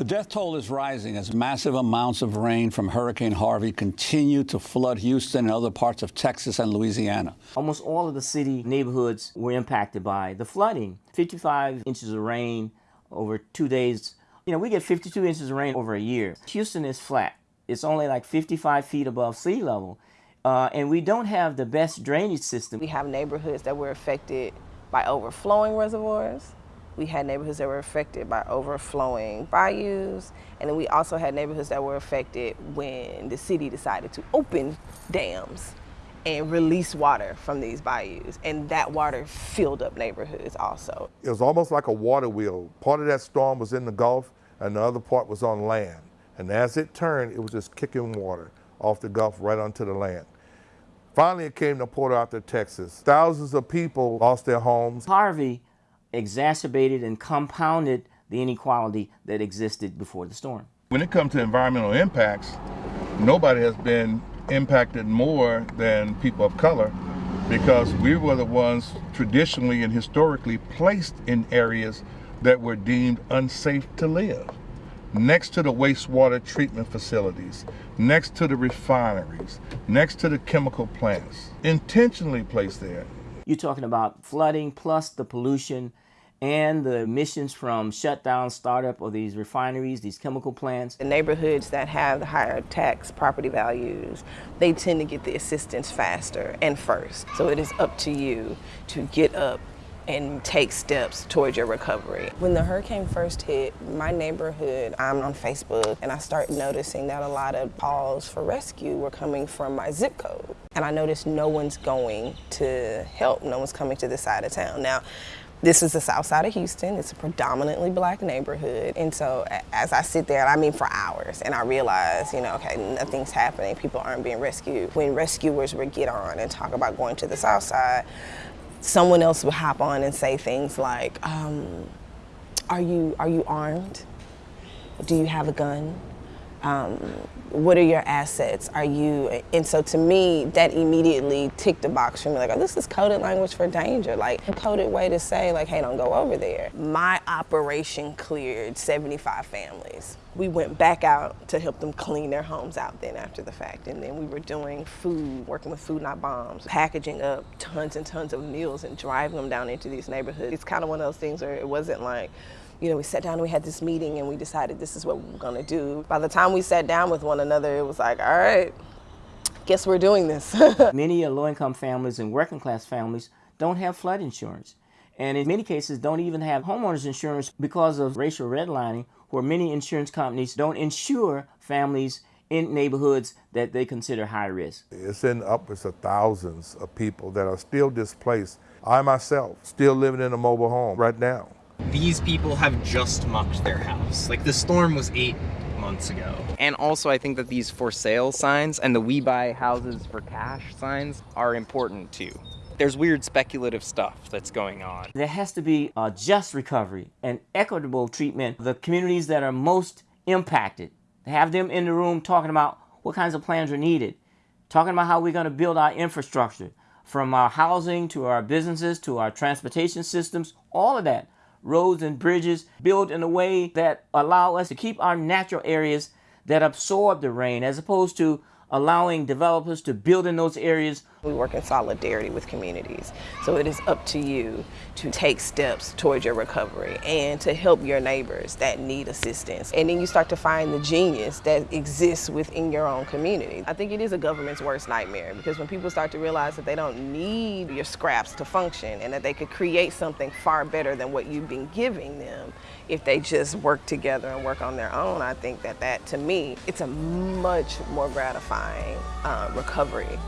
The death toll is rising as massive amounts of rain from Hurricane Harvey continue to flood Houston and other parts of Texas and Louisiana. Almost all of the city neighborhoods were impacted by the flooding. 55 inches of rain over two days. You know, we get 52 inches of rain over a year. Houston is flat. It's only like 55 feet above sea level. Uh, and we don't have the best drainage system. We have neighborhoods that were affected by overflowing reservoirs. We had neighborhoods that were affected by overflowing bayous. And then we also had neighborhoods that were affected when the city decided to open dams and release water from these bayous. And that water filled up neighborhoods also. It was almost like a water wheel. Part of that storm was in the Gulf and the other part was on land. And as it turned, it was just kicking water off the Gulf right onto the land. Finally, it came to Port Arthur, Texas. Thousands of people lost their homes. Harvey exacerbated and compounded the inequality that existed before the storm. When it comes to environmental impacts, nobody has been impacted more than people of color because we were the ones traditionally and historically placed in areas that were deemed unsafe to live next to the wastewater treatment facilities, next to the refineries, next to the chemical plants, intentionally placed there. You're talking about flooding plus the pollution and the emissions from shutdown, startup of these refineries, these chemical plants. The neighborhoods that have the higher tax property values, they tend to get the assistance faster and first. So it is up to you to get up and take steps towards your recovery. When the hurricane first hit my neighborhood, I'm on Facebook and I started noticing that a lot of calls for rescue were coming from my zip code. And I noticed no one's going to help, no one's coming to this side of town. Now, this is the south side of Houston. It's a predominantly black neighborhood. And so as I sit there, I mean for hours, and I realize, you know, okay, nothing's happening. People aren't being rescued. When rescuers would get on and talk about going to the south side, someone else would hop on and say things like, um, are, you, are you armed? Do you have a gun? Um, what are your assets? Are you, and so to me, that immediately ticked the box for me, like, oh, this is coded language for danger, like a coded way to say, like, hey, don't go over there. My operation cleared 75 families. We went back out to help them clean their homes out then after the fact, and then we were doing food, working with Food Not Bombs, packaging up tons and tons of meals and driving them down into these neighborhoods. It's kind of one of those things where it wasn't like, you know, we sat down and we had this meeting and we decided this is what we're gonna do. By the time we sat down with one another, it was like, all right, guess we're doing this. many low-income families and working class families don't have flood insurance. And in many cases, don't even have homeowners insurance because of racial redlining, where many insurance companies don't insure families in neighborhoods that they consider high risk. It's in upwards of thousands of people that are still displaced. I myself, still living in a mobile home right now these people have just mucked their house. Like the storm was eight months ago. And also I think that these for sale signs and the we buy houses for cash signs are important too. There's weird speculative stuff that's going on. There has to be a just recovery and equitable treatment of the communities that are most impacted. Have them in the room talking about what kinds of plans are needed, talking about how we're going to build our infrastructure, from our housing to our businesses to our transportation systems, all of that roads and bridges built in a way that allow us to keep our natural areas that absorb the rain as opposed to allowing developers to build in those areas. We work in solidarity with communities. So it is up to you to take steps towards your recovery and to help your neighbors that need assistance. And then you start to find the genius that exists within your own community. I think it is a government's worst nightmare because when people start to realize that they don't need your scraps to function and that they could create something far better than what you've been giving them if they just work together and work on their own, I think that that, to me, it's a much more gratifying uh, recovery